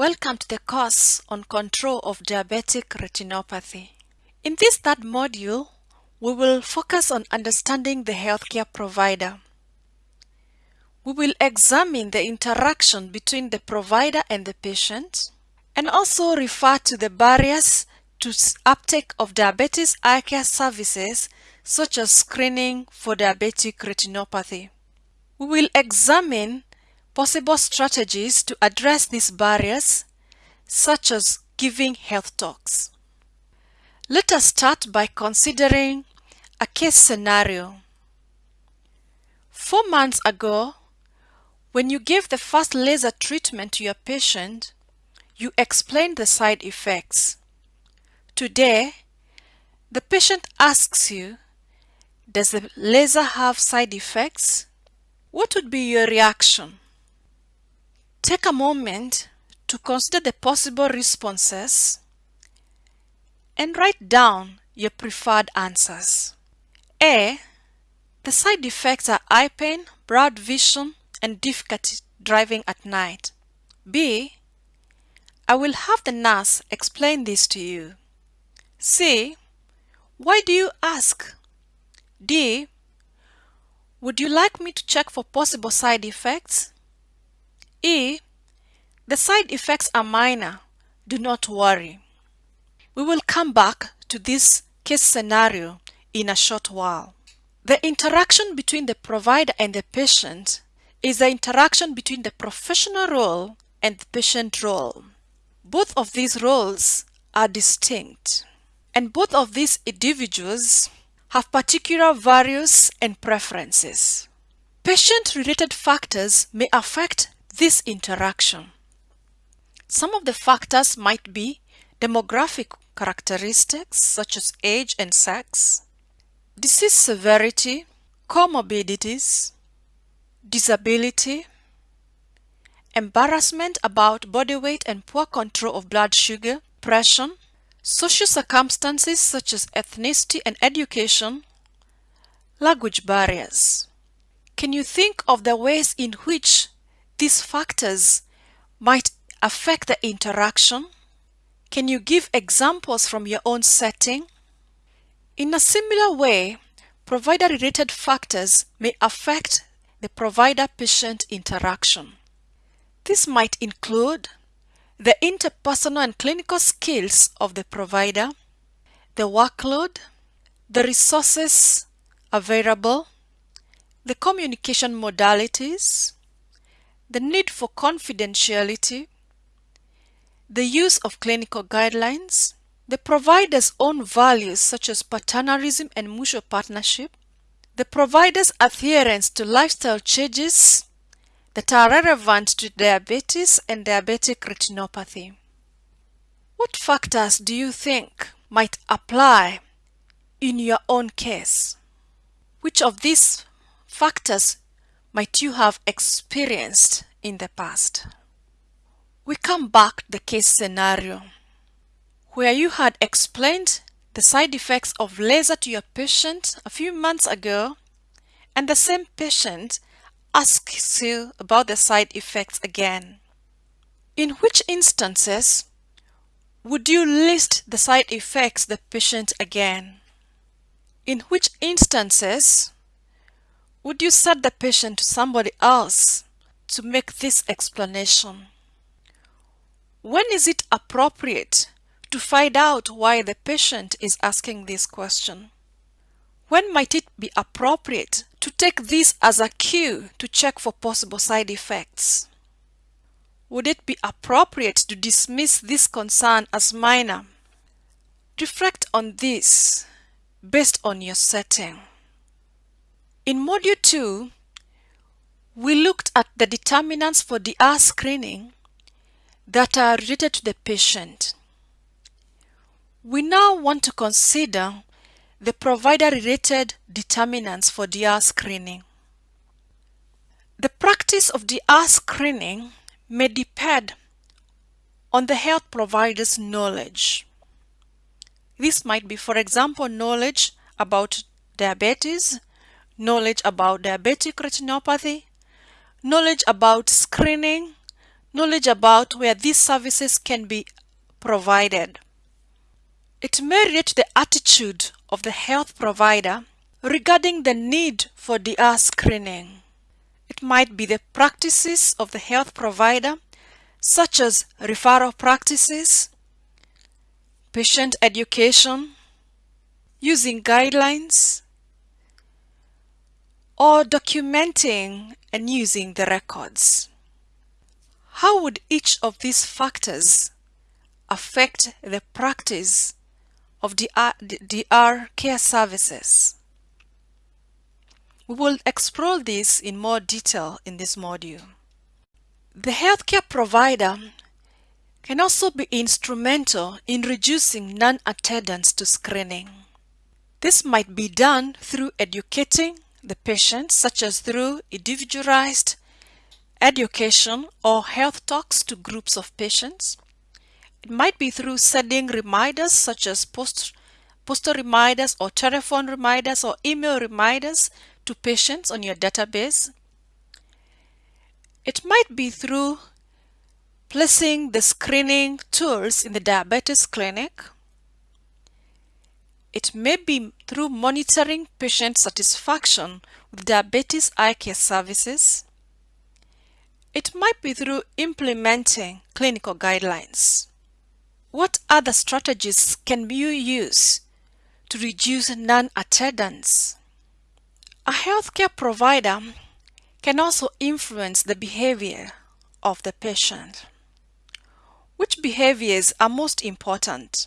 Welcome to the course on control of diabetic retinopathy. In this third module, we will focus on understanding the healthcare provider. We will examine the interaction between the provider and the patient and also refer to the barriers to uptake of diabetes eye care services such as screening for diabetic retinopathy. We will examine possible strategies to address these barriers, such as giving health talks. Let us start by considering a case scenario. Four months ago, when you gave the first laser treatment to your patient, you explained the side effects. Today, the patient asks you, does the laser have side effects? What would be your reaction? Take a moment to consider the possible responses and write down your preferred answers. A. The side effects are eye pain, blurred vision, and difficulty driving at night. B. I will have the nurse explain this to you. C. Why do you ask? D. Would you like me to check for possible side effects? E. The side effects are minor. Do not worry. We will come back to this case scenario in a short while. The interaction between the provider and the patient is the interaction between the professional role and the patient role. Both of these roles are distinct, and both of these individuals have particular values and preferences. Patient-related factors may affect this interaction. Some of the factors might be demographic characteristics such as age and sex, disease severity, comorbidities, disability, embarrassment about body weight and poor control of blood sugar, pressure, social circumstances such as ethnicity and education, language barriers. Can you think of the ways in which these factors might affect the interaction? Can you give examples from your own setting? In a similar way, provider-related factors may affect the provider-patient interaction. This might include the interpersonal and clinical skills of the provider, the workload, the resources available, the communication modalities, the need for confidentiality, the use of clinical guidelines, the provider's own values such as paternalism and mutual partnership, the provider's adherence to lifestyle changes that are relevant to diabetes and diabetic retinopathy. What factors do you think might apply in your own case? Which of these factors might you have experienced in the past. We come back to the case scenario where you had explained the side effects of laser to your patient a few months ago and the same patient asks you about the side effects again. In which instances would you list the side effects the patient again? In which instances would you send the patient to somebody else to make this explanation? When is it appropriate to find out why the patient is asking this question? When might it be appropriate to take this as a cue to check for possible side effects? Would it be appropriate to dismiss this concern as minor? Reflect on this based on your setting. In Module 2, we looked at the determinants for DR screening that are related to the patient. We now want to consider the provider-related determinants for DR screening. The practice of DR screening may depend on the health provider's knowledge. This might be, for example, knowledge about diabetes, knowledge about diabetic retinopathy, knowledge about screening, knowledge about where these services can be provided. It may rate the attitude of the health provider regarding the need for DR screening. It might be the practices of the health provider, such as referral practices, patient education, using guidelines, or documenting and using the records. How would each of these factors affect the practice of DR, DR care services? We will explore this in more detail in this module. The healthcare provider can also be instrumental in reducing non-attendance to screening. This might be done through educating the patient, such as through individualized education or health talks to groups of patients. It might be through sending reminders such as post, postal reminders or telephone reminders or email reminders to patients on your database. It might be through placing the screening tools in the diabetes clinic. It may be through monitoring patient satisfaction with diabetes eye care services. It might be through implementing clinical guidelines. What other strategies can you use to reduce non-attendance? A healthcare provider can also influence the behavior of the patient. Which behaviors are most important?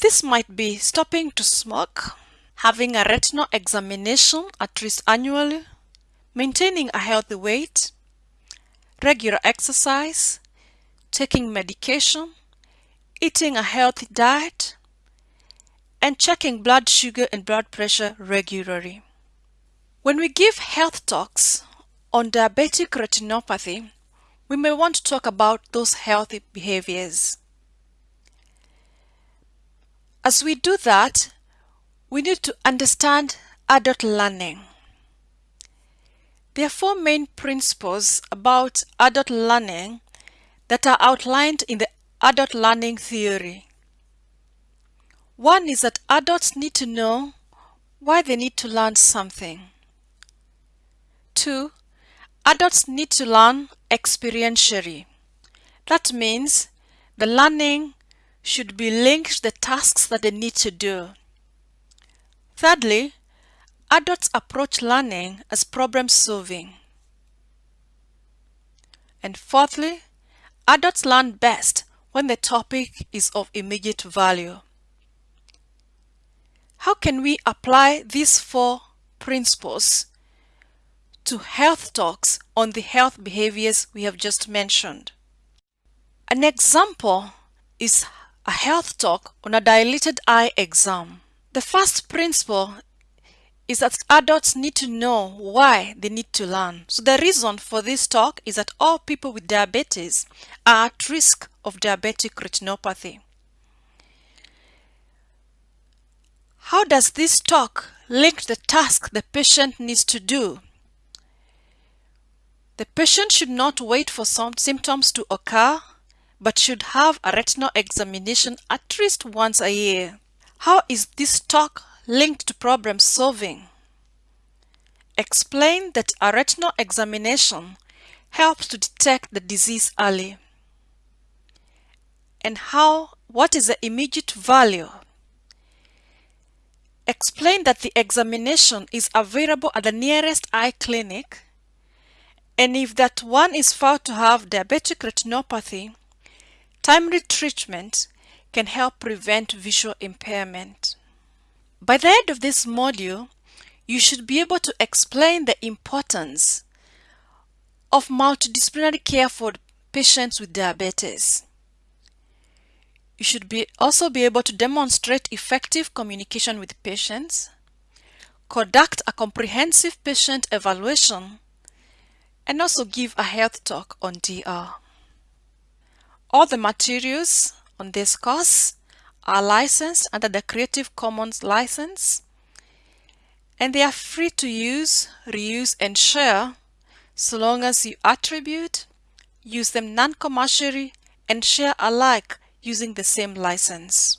This might be stopping to smoke, having a retinal examination at least annually, maintaining a healthy weight, regular exercise, taking medication, eating a healthy diet, and checking blood sugar and blood pressure regularly. When we give health talks on diabetic retinopathy, we may want to talk about those healthy behaviors. As we do that, we need to understand adult learning. There are four main principles about adult learning that are outlined in the adult learning theory. One is that adults need to know why they need to learn something. 2. Adults need to learn experientially. That means the learning should be linked to the tasks that they need to do. Thirdly, adults approach learning as problem solving. And fourthly, adults learn best when the topic is of immediate value. How can we apply these four principles to health talks on the health behaviors we have just mentioned. An example is a health talk on a dilated eye exam. The first principle is that adults need to know why they need to learn. So the reason for this talk is that all people with diabetes are at risk of diabetic retinopathy. How does this talk link the task the patient needs to do the patient should not wait for some symptoms to occur, but should have a retinal examination at least once a year. How is this talk linked to problem solving? Explain that a retinal examination helps to detect the disease early. And how, what is the immediate value? Explain that the examination is available at the nearest eye clinic and if that one is found to have diabetic retinopathy, timely treatment can help prevent visual impairment. By the end of this module, you should be able to explain the importance of multidisciplinary care for patients with diabetes. You should be also be able to demonstrate effective communication with patients, conduct a comprehensive patient evaluation, and also give a health talk on DR. All the materials on this course are licensed under the Creative Commons license and they are free to use, reuse and share so long as you attribute, use them non-commercially, and share alike using the same license.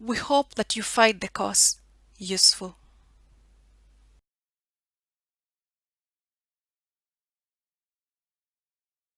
We hope that you find the course useful.